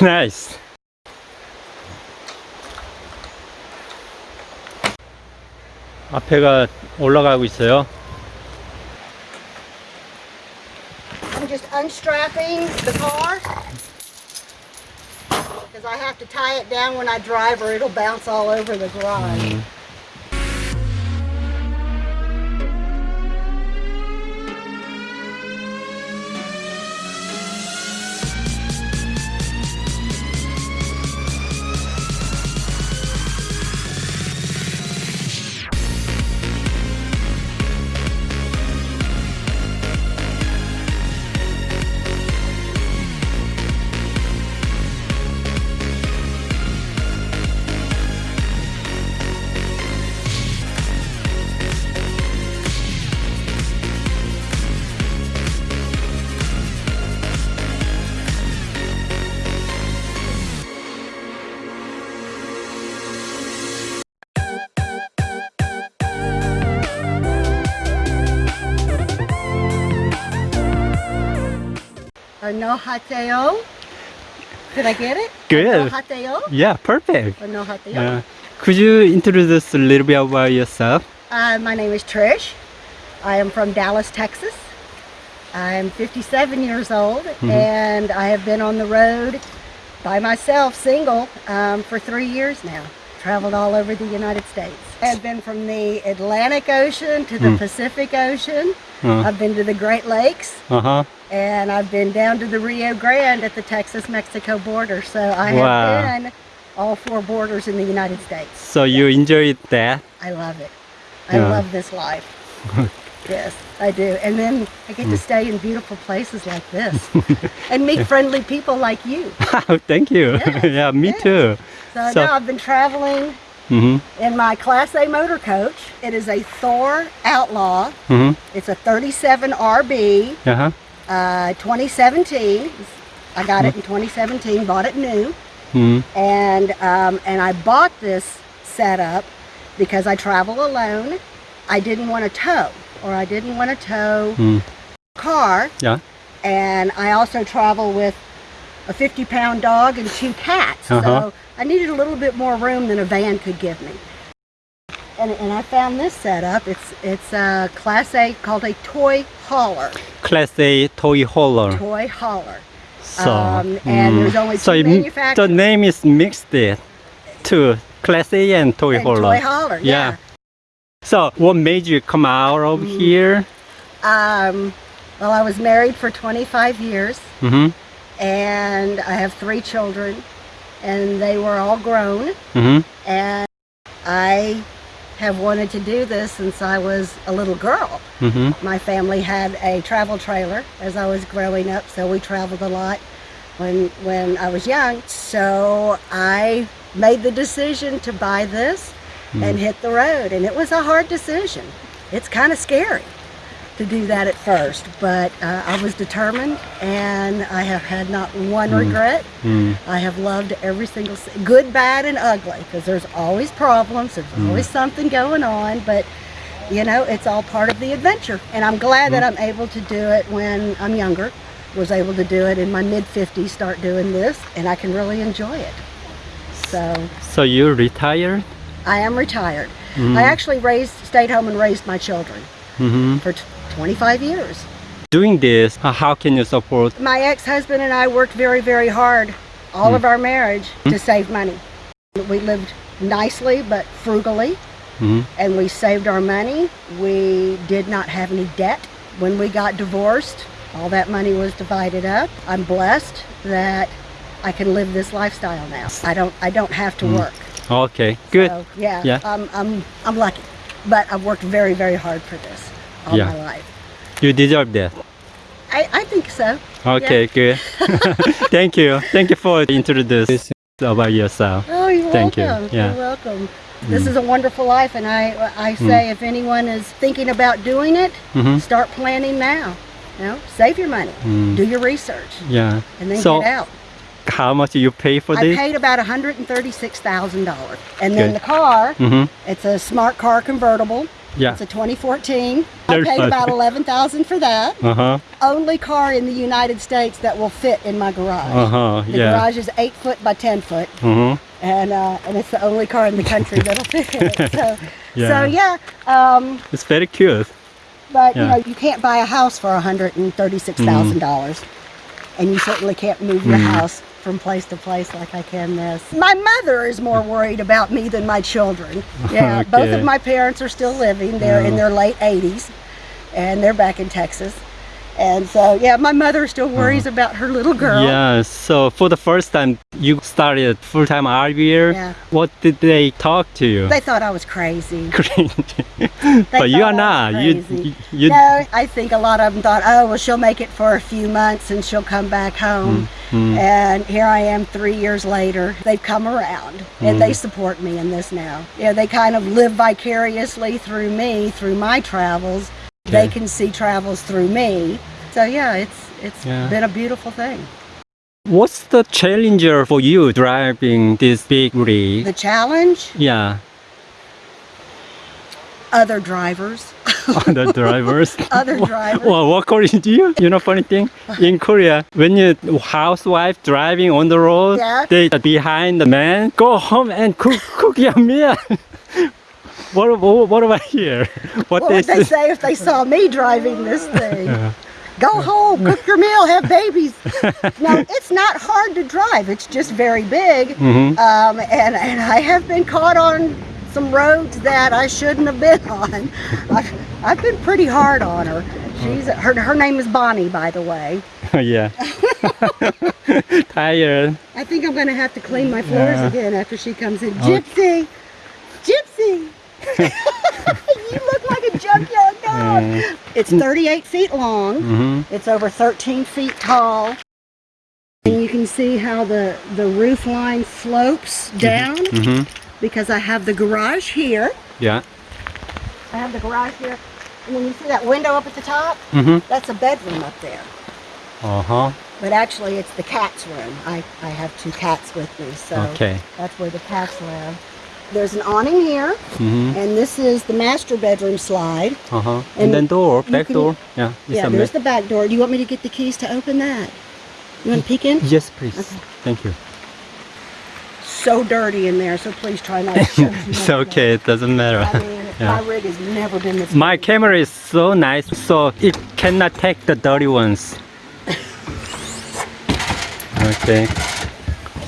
Nice. 앞에가 올라가고 있어요. I'm just unstrapping the car because I have to tie it down when I drive or it'll bounce all over the garage. Or no Hateo. Did I get it? Good. No hateo? Yeah, perfect. Yeah. Could you introduce us a little bit about yourself? Uh, my name is Trish. I am from Dallas, Texas. I'm 57 years old and I have been on the road by myself, single, um, for three years now. Traveled all over the United States. I've been from the Atlantic Ocean to the Pacific Ocean. Uh I've been to the Great Lakes huh. and I've been down to the Rio Grande at the Texas-Mexico border. So I Wow. have been all four borders in the United States. So you enjoyed that? I love it. I Yeah. love this life. yes, I do. And then I Mm. get to stay in beautiful places like this and meet friendly people like you. Thank you. Yes, yeah, me yes. too. So, So- now I've been traveling Mm-hmm. in my Class A motor coach. It is a Thor Outlaw. Mm-hmm. It's a 37 RB, Uh-huh. uh, 2017. I got it in 2017, bought it new. Mm-hmm. and um, and I bought this setup because I travel alone. I didn't want to tow, or I didn't want to tow Mm. car, Yeah. and I also travel with a 50 pound dog and two cats. Uh-huh. So I needed a little bit more room than a van could give me. And, and I found this setup. It's it's a Class A called a toy hauler. Class A toy hauler. Toy hauler. So, Um, and there's only so it the name is mixed it to Class A and toy And hauler. toy hauler. yeah. So what made you come out of Mm. here? Um, well, I was married for 25 years Mm-hmm. And I have three children and they were all grown Mm-hmm. and I have wanted to do this since I was a little girl. Mm-hmm. My family had a travel trailer as I was growing up, so we traveled a lot when when I was young. So I made the decision to buy this and hit the road and it was a hard decision. It's kind of scary to do that at first, but uh, I was determined and I have had not one regret. Mm. I have loved every single, good, bad, and ugly, because there's always problems, there's always something going on, but you know, it's all part of the adventure. And I'm glad that I'm able to do it when I'm younger, was able to do it in my mid 50s, start doing this, and I can really enjoy it. So So you're retired? I am retired. I actually raised, stayed home and raised my children Mm-hmm. for t- 25 years. Doing this, how can you support? My ex-husband and I worked very, very hard all of hmm. our marriage hmm. to save money. We lived nicely but frugally Mhm. and we saved our money. We did not have any debt. When we got divorced, all that money was divided up. I'm blessed that I can live this lifestyle now. I don't I don't have to hmm. work. Okay, good. So, yeah, Yeah. I'm, I'm, I'm lucky. But I've worked very, very hard for this all Yeah. my life. You deserve that. I, I think so. Okay, good. Thank you. Thank you for introducing about yourself. Oh, you're Thank you. welcome. Yeah. Mm. You're welcome. This is a wonderful life, and I I say if anyone is thinking about doing it, Mhm. start planning now. You know, save your money, Mm. do your research, Yeah. and then so get out. how much do you pay for I this? I paid about $136,000. And then Good. the car, Mm-hmm. it's a smart car convertible. Yeah. It's a 2014. I paid about 11000 for that. Uh huh. Only car in the United States that will fit in my garage. Uh huh. The Yeah. garage is 8 foot by 10 foot. Uh-huh. and uh, and it's the only car in the country that'll fit in it. So, Yeah. so yeah. Um, It's very cute. but you know, you can't buy a house for one hundred and thirty-six thousand dollars, and you certainly can't move your Mm. house from place to place like I can this. My mother is more worried about me than my children. Yeah, both of my parents are still living. They're in their late eighties, and they're back in Texas. And so, yeah, my mother still worries about her little girl. Yeah. So for the first time you started full time RVer, Yeah. what did they talk to you? They thought I was crazy. They but you are I not. You, crazy. you, you no, I think a lot of them thought, oh, well, she'll make it for a few months and she'll come back home. mm, And here I am three years later. They've come around and Mm. they support me in this now. Yeah, they kind of live vicariously through me, through my travels. They can see travels through me. So yeah, it's it's Yeah. been a beautiful thing. What's the challenger for you driving this big rig? The challenge, yeah, other drivers, other drivers. other drivers. Well, what Korean do you? You know, funny thing in Korea, when you housewife driving on the road, Yeah. they behind the man go home and cook cook your meal. what, what what about here? What what they would they say? if they saw me driving this thing? Yeah. Go home, cook your meal, have babies. no, it's not hard to drive. It's just very big. Mhm. Um, and, and I have been caught on some roads that I shouldn't have been on. I've, I've been pretty hard on her. She's her, her name is Bonnie, by the way. Oh yeah. Tired. I think I'm going to have to clean my floors Yeah. again after she comes in. Okay. Gypsy! Gypsy! you look like a junkyard dog. Mm. It's 38 feet long. hmm It's over 13 feet tall. And you can see how the, the roof line slopes down hmm because I have the garage here. Yeah. I have the garage here. And then you see that window up at the top? hmm That's a bedroom up there. Uh huh. But actually it's the cat's room. I, I have two cats with me, so Okay. that's where the cats live. There's an awning here, hmm and this is the master bedroom slide. Uh huh. And And then door, back can- door. Yeah. Yeah, there's the back door. Do you want me to get the keys to open that? You want to peek in? Yes, please. Okay. Thank you. So dirty in there, so please try not to It's okay. It doesn't matter. I mean, Yeah. my rig has never been this My clean. camera is so nice, so it cannot take the dirty ones. Okay.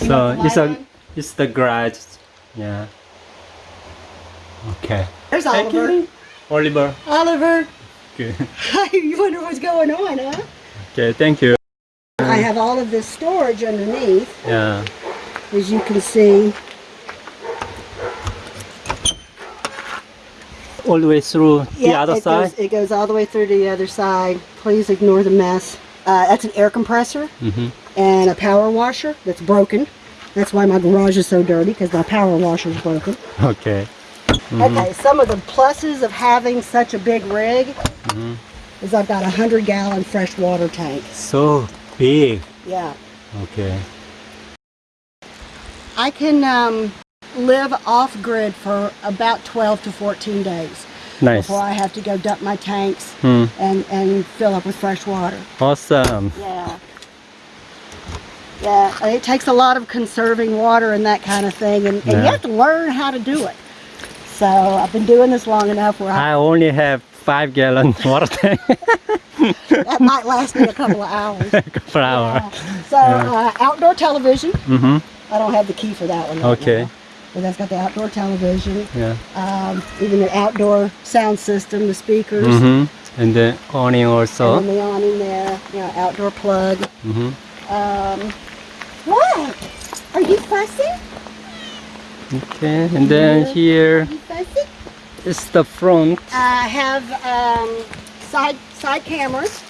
You So it's a on? it's the garage. Yeah. Okay. There's Thank Oliver. you. Oliver. Oliver, Good. you wonder what's going on, huh? Okay. Thank you. I have all of this storage underneath, Yeah. as you can see. All the way through the other it side. Goes, it goes all the way through to the other side. Please ignore the mess. Uh, that's an air compressor Mm-hmm. and a power washer that's broken. That's why my garage is so dirty, because my power washer is broken. Okay. Mm-hmm. Okay, some of the pluses of having such a big rig Mhm. is I've got a 100 gallon freshwater tank. So big. Yeah. Okay. I can um, live off grid for about 12 to 14 days Nice. before I have to go dump my tanks Hmm. and, and fill up with fresh water. Awesome. Yeah. Yeah, it takes a lot of conserving water and that kind of thing, and, and you have to learn how to do it. So I've been doing this long enough where I, I only have five gallon water tank that might last me a couple of hours. per hour. Yeah. So uh, outdoor television. Mm-hmm. I don't have the key for that one. right Okay. now, But that's got the outdoor television, Yeah. um, even the outdoor sound system, the speakers, Mm-hmm. And the awning and also. then the awning there. You know, outdoor plug. Mm-hmm. Um, what? Are you fussy? Okay. And then Yeah. here Are you fussy? Is the front. I have um, side side cameras.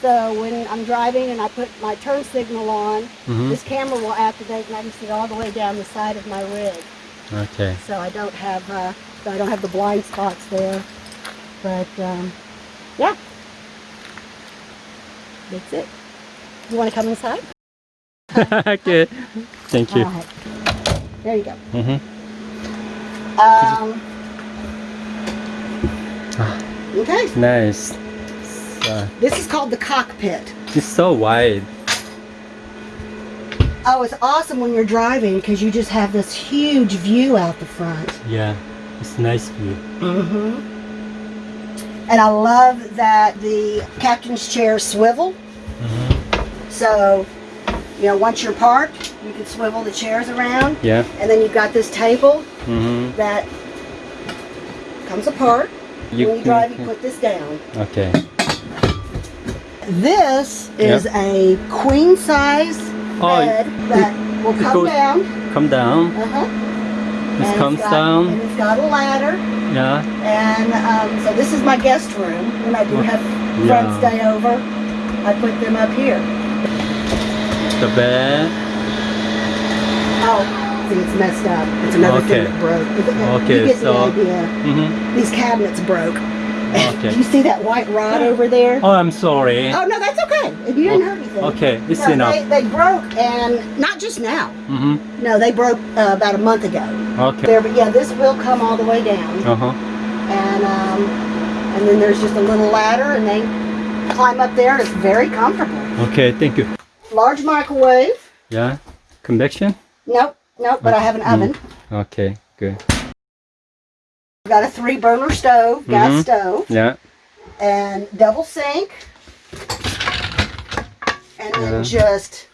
So when I'm driving and I put my turn signal on, Mhm. this camera will activate and I can see all the way down the side of my rig. Okay. So I don't have uh, so I don't have the blind spots there. But um, yeah, that's it. You want to come inside? okay. Thank you. Right. There you go. Mm-hmm. Um, Okay. Nice. So, This is called the cockpit. it's so wide. Oh, it's awesome when you're driving because you just have this huge view out the front. Yeah, it's nice view. Mm-hmm. And I love that the captain's chair swivel. Mm-hmm. So, you know, once you're parked, you can swivel the chairs around. Yeah. And then you've got this table Mm-hmm. that comes apart. You when you drive, you put this down. Okay. This is a queen size Oh, bed that will come goes- down. Come down. Uh-huh. This And comes got, down. And it's got a ladder. Yeah. And um, so this is my guest room. When I do have yeah. friends stay over, I put them up here. The bed. Oh, it's messed up. It's another Okay. thing that broke. Okay, you get so- the idea. Mm-hmm. These cabinets broke. Okay. you see that white rod over there? Oh, I'm sorry. Oh no, that's okay. You didn't hurt anything. Okay, it's No, enough. They, they broke, and not just now. Mm-hmm. No, they broke uh, about a month ago. Okay. There, but yeah, this will come all the way down, Uh-huh. and um, and then there's just a little ladder, and they climb up there. and It's very comfortable. Okay, thank you. Large microwave. Yeah. Convection? Nope, nope. But I have an Mm. oven. Okay, good. Got a three burner stove, gas Mhm. stove, Yeah. and double sink, and then Yeah. just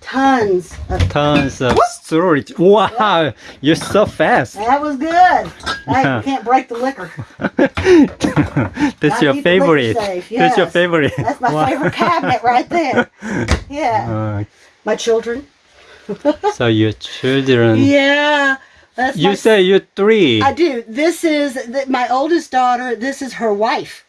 tons of. Tons of storage. Wow, you're so fast. That was good. Yeah. you can't break the liquor. That's your keep the liquor favorite. safe, That's your favorite. That's my Wow. favorite cabinet right there. Yeah, Uh, my children. so your children. Yeah, that's You my say you're three. I do. This is th- my oldest daughter. This is her wife.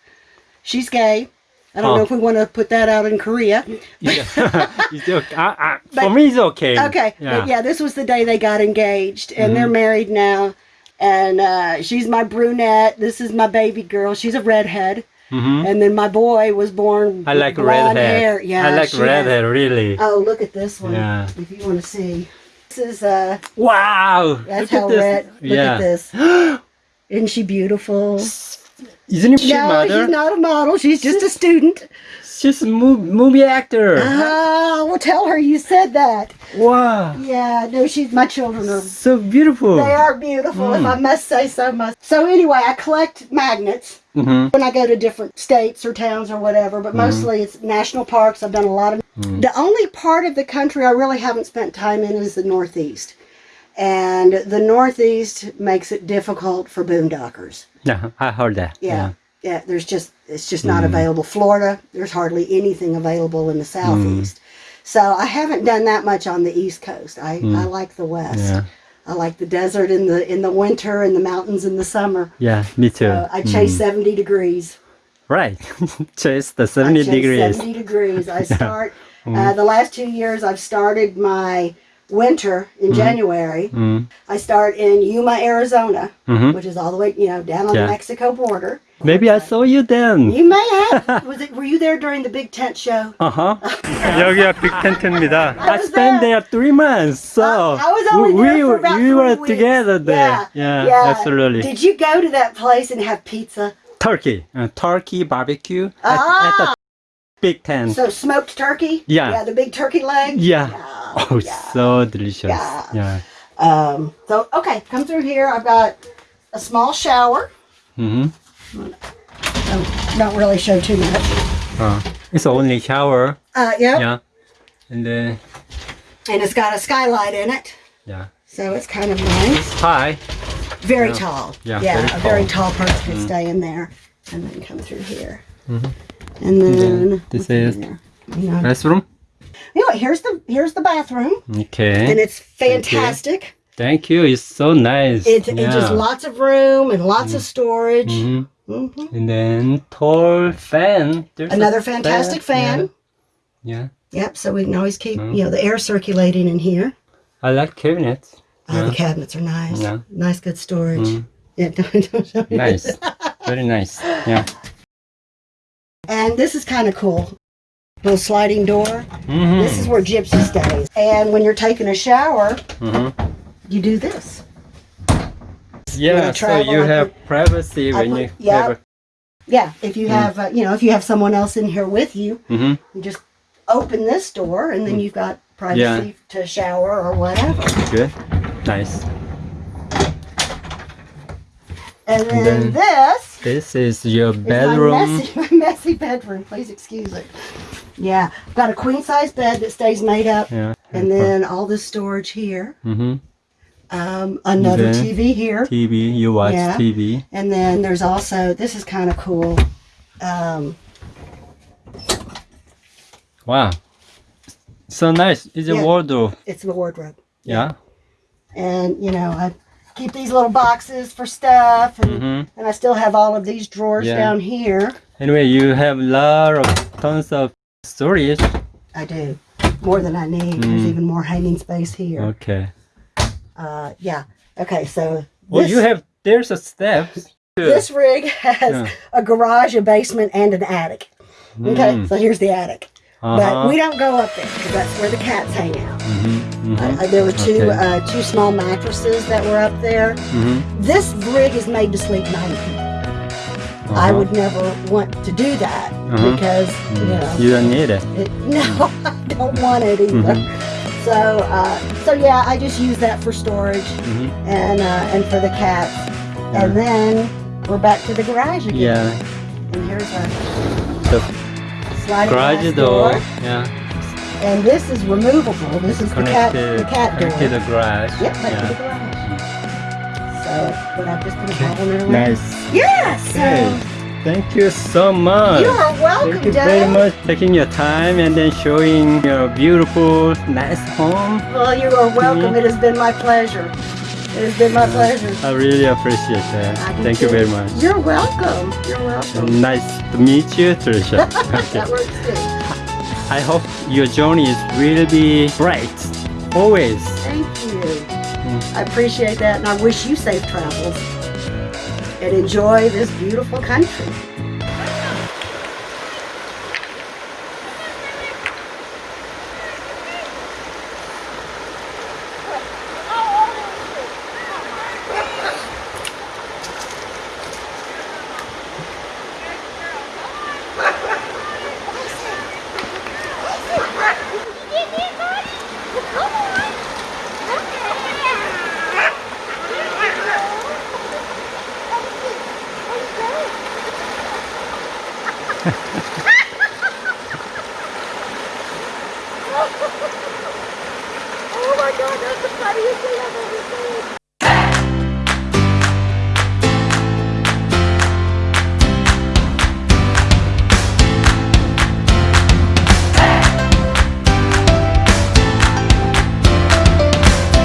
She's gay. I don't Oh. know if we want to put that out in Korea. Yeah. Okay. I- I- for But- me, it's okay. Okay. Yeah. But yeah, this was the day they got engaged, and they're Mm-hmm. married now. And uh, she's my brunette. This is my baby girl. She's a redhead. Mhm. And then my boy was born I like red redhead. hair. Yeah, I like she redhead, really. Oh, look at this one. Yeah. If you want to see. This is uh Wow. that's Look how at this. red look yeah. at this. Isn't she beautiful? Isn't she no, she's not a model. She's just a student. She's a mo- movie actor. Ah, well, tell her you said that. Wow. Yeah, no, she's my children are. So beautiful. They are beautiful, if Mm. I must say so much. So anyway, I collect magnets hmm when I go to different states or towns or whatever, but Mm-hmm. mostly it's national parks. I've done a lot of. Mm. The only part of the country I really haven't spent time in is the Northeast, and the Northeast makes it difficult for boondockers. Yeah, I heard that. Yeah. Yeah, there's just it's just not Mm. available. Florida, there's hardly anything available in the Mm. southeast. So I haven't done that much on the east coast. I, I like the west. Mm. Yeah. I like the desert in the in the winter and the mountains in the summer. Yeah, me too. So I chase Mm. 70 degrees. Right. Chase the I 70 chase degrees. 70 degrees. I start Mm. uh, the last two years. I've started my winter in January. Mm. I start in Yuma, Arizona, Mhm. which is all the way you know down on Yeah. the Mexico border. Maybe I saw you then. You may have. Was it? Were you there during the big tent show? Uh-huh. 여기가 빅텐트입니다. I was spent there. there three months, so Uh, I was only we, there we, for about we three were weeks. together there. Yeah, Yeah, yeah. absolutely. Did you go to that place and have pizza? Turkey, uh, turkey barbecue at, Ah. at the big tent. So smoked turkey? Yeah. Yeah, the big turkey leg? yeah. Yeah, Oh, yeah. so delicious. Yeah. Yeah. Um, so, okay, come through here. I've got a small shower. Mm-hmm. don't, don't really show too much. Uh, it's only shower. Uh, yep. Yeah. And then, And it's got a skylight in it. yeah. So it's kind of nice. High. Very Yeah. tall. Yeah, Yeah, very a very tall. tall person could stay in there. And then come through here. Mhm. And then this what's in is- there? You know, here's the here's the bathroom. Okay. And it's fantastic. Thank you. It's so nice. It's, it's just lots of room and lots of storage. hmm hmm And then tall fan. There's Another fantastic fan. Yeah. Yep. So we can always keep Mm. you know the air circulating in here. I like cabinets. Oh, Yeah. the cabinets are nice. Yeah. Nice, good storage. Mm. Yeah, don't, don't show me. Nice. Very nice. Yeah. And this is kind of cool. Little sliding door. hmm This is where Gypsy stays. And when you're taking a shower, hmm you do this. Yeah, so you I have put- privacy I when you yeah. have a yeah, if you have, uh, you know, if you have someone else in here with you, Mm-hmm. you just open this door and then you've got privacy to shower or whatever. Good. Nice. And then, then this This is your is bedroom. my messy, my messy bedroom. Please excuse it. Yeah, got a queen size bed that stays made up, Yeah. and then all this storage here. Mm-hmm. Um, another TV here, TV. You watch Yeah. TV. and then there's also this is kind of cool. Um, Wow. So nice. It's a wardrobe. it's a wardrobe, Yeah. and you know I keep these little boxes for stuff, and, Mm-hmm. and I still have all of these drawers Yeah. down here. Anyway, you have a lot of tons of storage. I do more than I need. There's Mm. even more hanging space here. Okay. Uh, yeah. Okay, so Well, this, you have there's a steps. this rig has Yeah. a garage, a basement, and an attic. Okay, Mm. so here's the attic. Uh-huh. But we don't go up there because that's where the cats hang out. Mhm, mhm, Uh, uh, there were two Okay. uh, two small mattresses that were up there. mhm. This rig is made to sleep nine people. I Uh-huh. would never want to do that Uh-huh. because you know You don't need it. it, no, I don't want it either. Mm-hmm. So uh, so yeah, I just use that for storage Mhm. and uh, and for the cats. Yeah. And then we're back to the garage again. Yeah. And here's our sliding garage glass door. Yeah. And this is removable. This is the cat Connected. the cat door. Connected the garage. Yep, back to the garage. So, but I've just been following it around. Nice. Yeah, so Okay. Thank you so much. you are welcome, Thank you very much for taking your time and then showing your beautiful, nice home. Well, you are welcome. Mhm. It has been my pleasure. It has been my pleasure. I really appreciate that. Thank you very much. You're welcome. You're welcome. Nice to meet you, Trisha. That works too. I hope your journey is really be bright. Always. Thank you. Mm. I appreciate that, and I wish you safe travels. And enjoy this beautiful country.